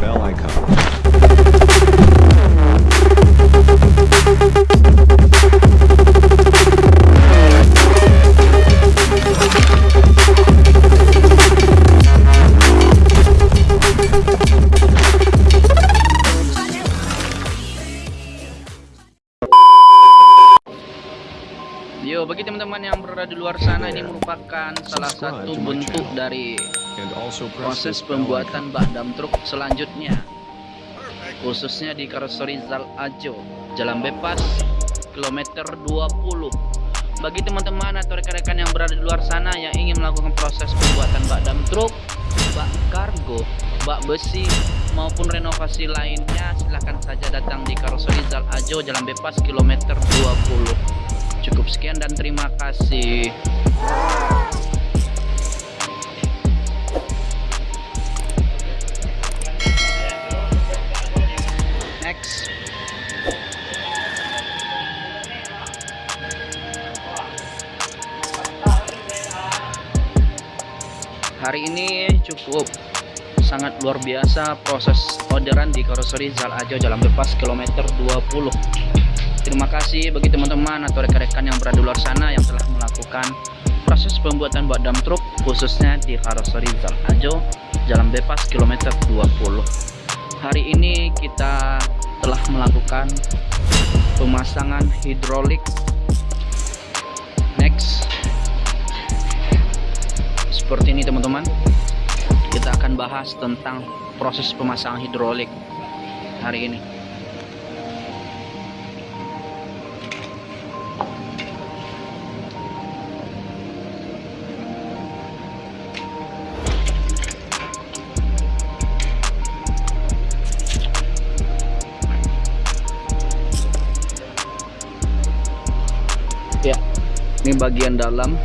bell icon. Yo, bagi teman-teman yang berada di luar sana ini merupakan salah satu bentuk dari proses pembuatan bak dam truk selanjutnya. Khususnya di karoseri Zal Ajo Jalan Bebas kilometer 20 bagi teman-teman atau rekan-rekan yang berada di luar sana yang ingin melakukan proses pembuatan bak dam truk bak kargo bak besi maupun renovasi lainnya silahkan saja datang di karoseri Zal Ajo Jalan Bebas kilometer 20 cukup sekian dan terima kasih hari ini cukup sangat luar biasa proses orderan di karoseri Zal Ajo Jalan Bebas kilometer 20 terima kasih bagi teman-teman atau rekan-rekan yang berada di luar sana yang telah melakukan proses pembuatan bak dam truk khususnya di karoseri Zal Ajo Jalan Bebas kilometer 20 hari ini kita telah melakukan pemasangan hidrolik. Next seperti ini teman-teman kita akan bahas tentang proses pemasangan hidrolik hari ini. Ya ini bagian dalam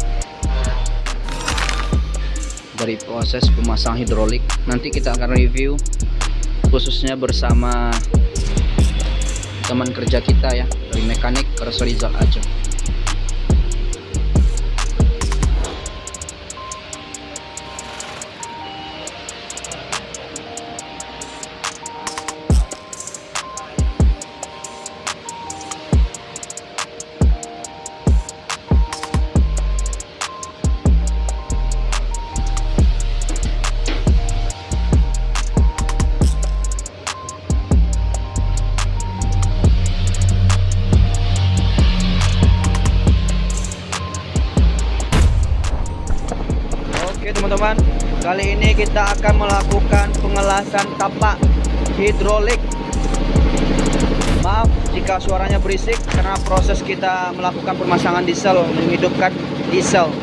dari proses pemasang hidrolik. Nanti kita akan review khususnya bersama teman kerja kita ya dari mekanik Karoseri Zal Ajo kita akan melakukan pengelasan tapak hidrolik. Maaf jika suaranya berisik karena proses kita melakukan pemasangan diesel menghidupkan diesel.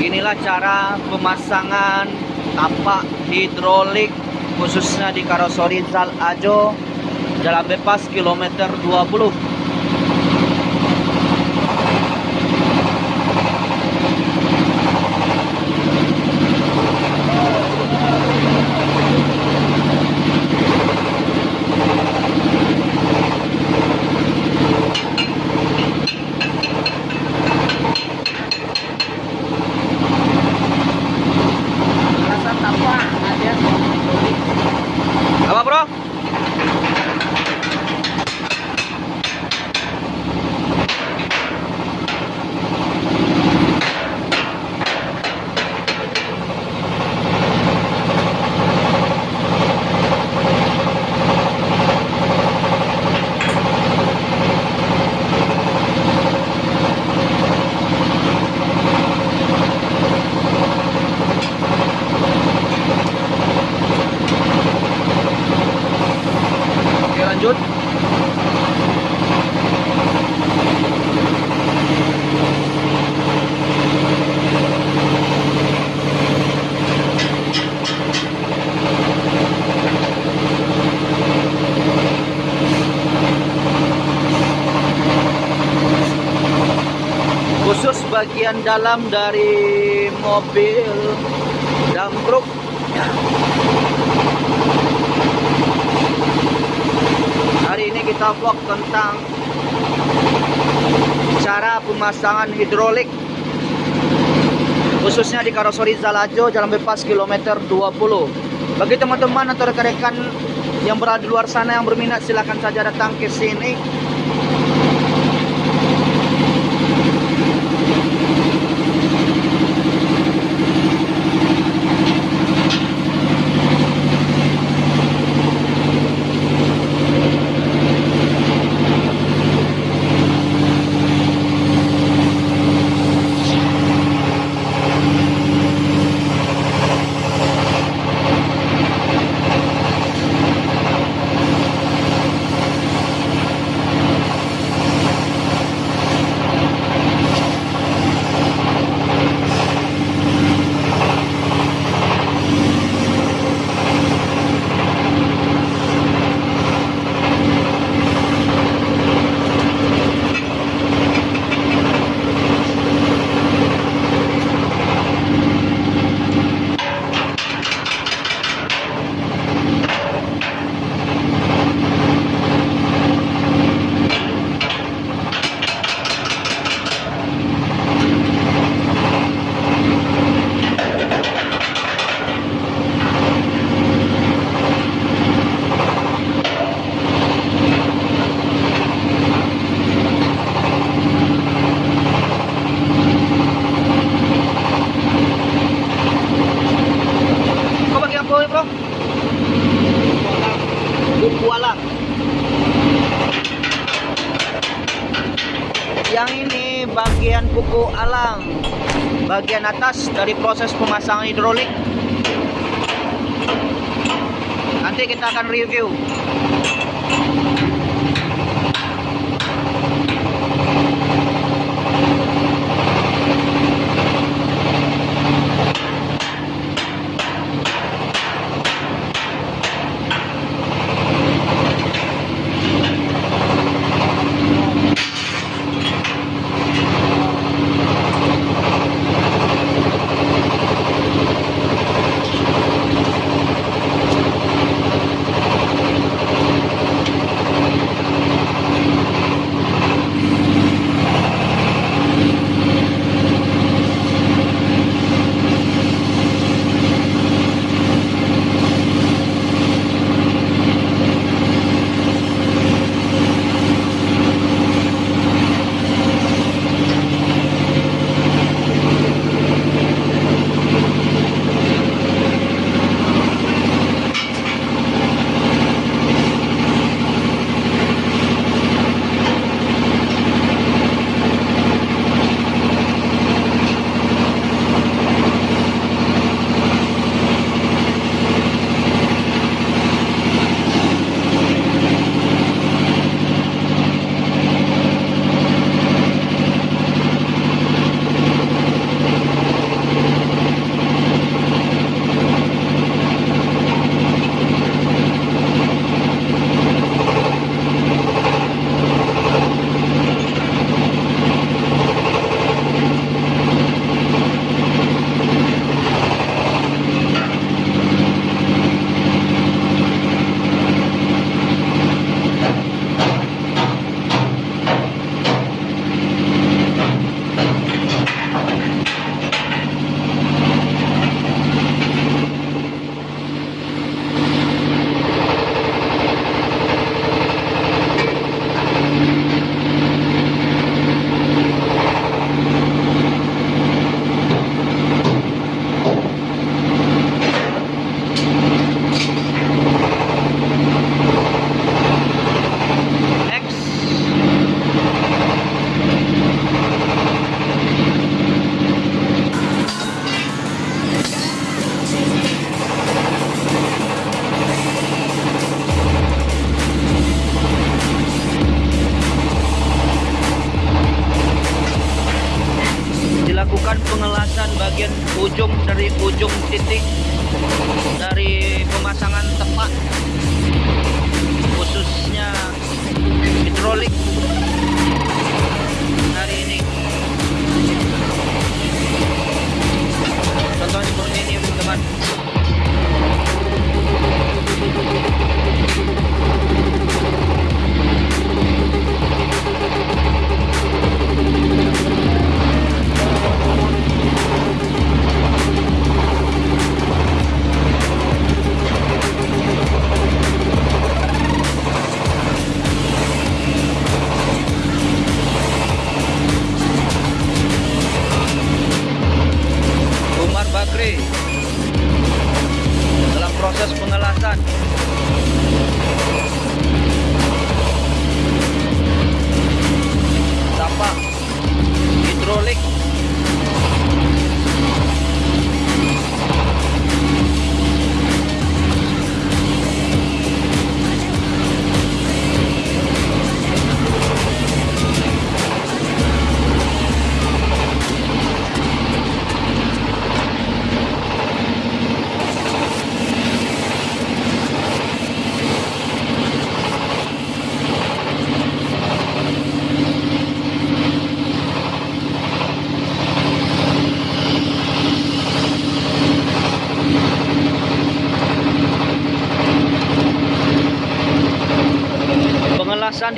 Inilah cara pemasangan tapak hidrolik khususnya di karoseri Zal Ajo Jalan Bebas kilometer 20 bagian dalam dari mobil dan truk. Hari ini kita vlog tentang cara pemasangan hidrolik khususnya di Karosori Zalajo jalan bebas kilometer 20 bagi teman-teman atau rekan-rekan yang berada di luar sana yang berminat silahkan saja datang ke sini. bagian atas dari proses pemasangan hidrolik. Nanti kita akan review. bagian ujung dari ujung titik dari pemasangan tepat khususnya hidrolik. proses pengelatan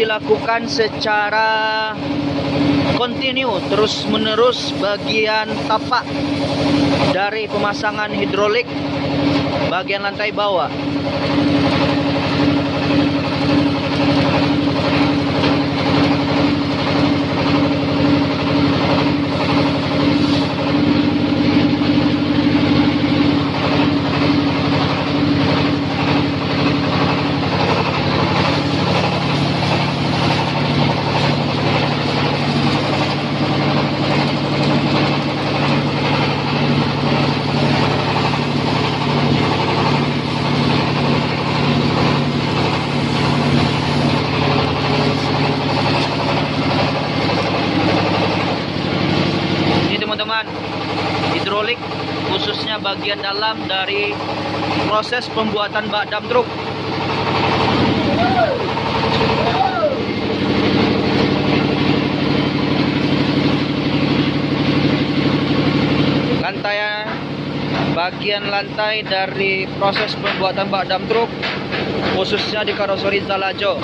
dilakukan secara kontinu terus menerus bagian tapak dari pemasangan hidrolik bagian lantai bawah ini teman-teman hidrolik khususnya bagian dalam dari proses pembuatan bak dam truk. Lantai bagian lantai dari proses pembuatan bak dam truk khususnya di karoseri Zalajo